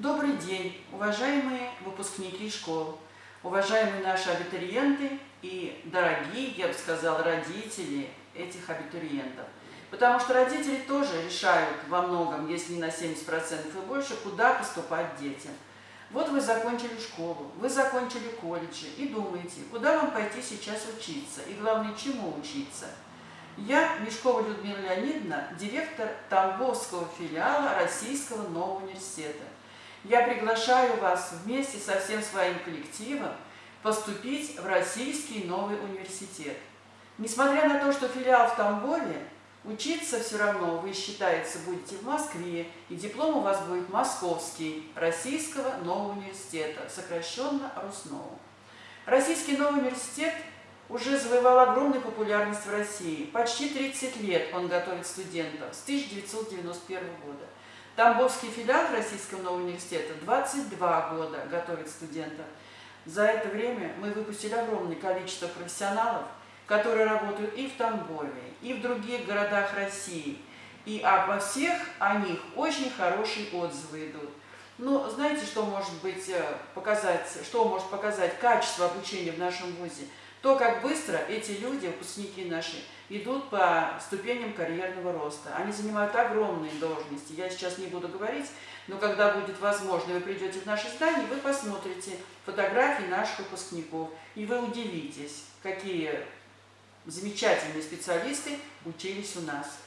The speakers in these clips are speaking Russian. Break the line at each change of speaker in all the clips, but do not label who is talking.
Добрый день, уважаемые выпускники школ, уважаемые наши абитуриенты и дорогие, я бы сказала, родители этих абитуриентов. Потому что родители тоже решают во многом, если не на 70% и больше, куда поступать детям. Вот вы закончили школу, вы закончили колледжи и думаете, куда вам пойти сейчас учиться и главное, чему учиться. Я, Мешкова Людмила Леонидовна, директор Тамбовского филиала Российского нового университета. Я приглашаю вас вместе со всем своим коллективом поступить в Российский новый университет. Несмотря на то, что филиал в Тамбове, учиться все равно вы, считается, будете в Москве, и диплом у вас будет московский, Российского нового университета, сокращенно РУСНОУ. Российский новый университет уже завоевал огромную популярность в России. Почти 30 лет он готовит студентов, с 1991 года. Тамбовский филиал Российского нового университета 22 года готовит студентов. За это время мы выпустили огромное количество профессионалов, которые работают и в Тамбове, и в других городах России. И обо всех о них очень хорошие отзывы идут. Ну, знаете, что может быть э, показать, что может показать качество обучения в нашем ВУЗе? То, как быстро эти люди, выпускники наши, идут по ступеням карьерного роста. Они занимают огромные должности. Я сейчас не буду говорить, но когда будет возможно, вы придете в наше здание, вы посмотрите фотографии наших выпускников, и вы удивитесь, какие замечательные специалисты учились у нас.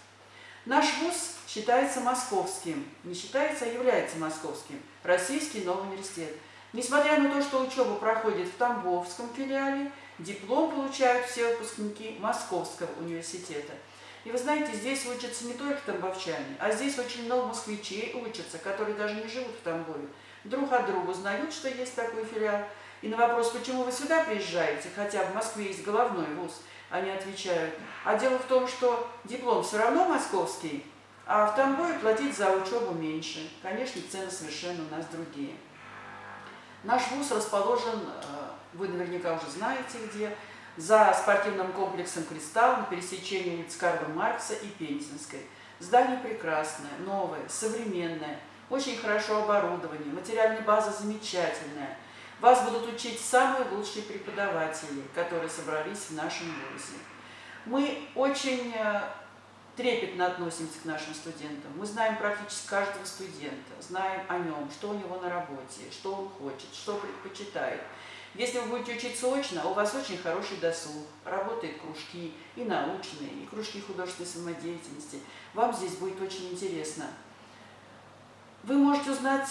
Наш вуз считается московским, не считается, а является московским, Российский новый университет. Несмотря на то, что учеба проходит в Тамбовском филиале, диплом получают все выпускники Московского университета. И вы знаете, здесь учатся не только тамбовчане, а здесь очень много москвичей учатся, которые даже не живут в Тамбове. Друг от друга узнают, что есть такой филиал. И на вопрос, почему вы сюда приезжаете, хотя в Москве есть головной вуз, они отвечают, а дело в том, что диплом все равно московский, а в Тамбове платить за учебу меньше. Конечно, цены совершенно у нас другие. Наш вуз расположен, э, вы наверняка уже знаете где, за спортивным комплексом «Кристалл» на пересечении улиц Карла Маркса и Пензенской. Здание прекрасное, новое, современное, очень хорошо оборудование, материальная база замечательная. Вас будут учить самые лучшие преподаватели, которые собрались в нашем вузе. Мы очень э, трепетно относимся к нашим студентам. Мы знаем практически каждого студента, знаем о нем, что у него на работе, что он хочет, что предпочитает. Если вы будете учиться очно, у вас очень хороший досуг, работают кружки и научные, и кружки художественной самодеятельности. Вам здесь будет очень интересно. Вы можете узнать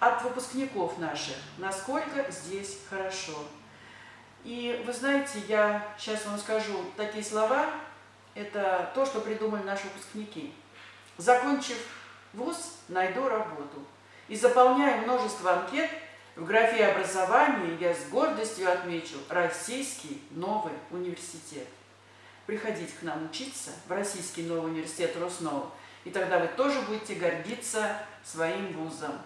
от выпускников наших, насколько здесь хорошо. И вы знаете, я сейчас вам скажу такие слова, это то, что придумали наши выпускники. Закончив вуз, найду работу. И заполняя множество анкет, в графе образования я с гордостью отмечу Российский новый университет. Приходите к нам учиться в Российский новый университет Роснова, и тогда вы тоже будете гордиться своим вузом.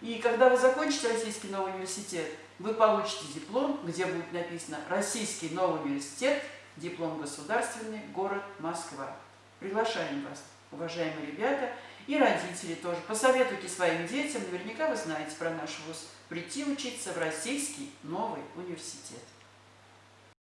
И когда вы закончите Российский новый университет, вы получите диплом, где будет написано «Российский новый университет диплом государственный, город Москва. Приглашаем вас, уважаемые ребята, и родители тоже. Посоветуйте своим детям, наверняка вы знаете про наш вуз, прийти учиться в Российский новый университет.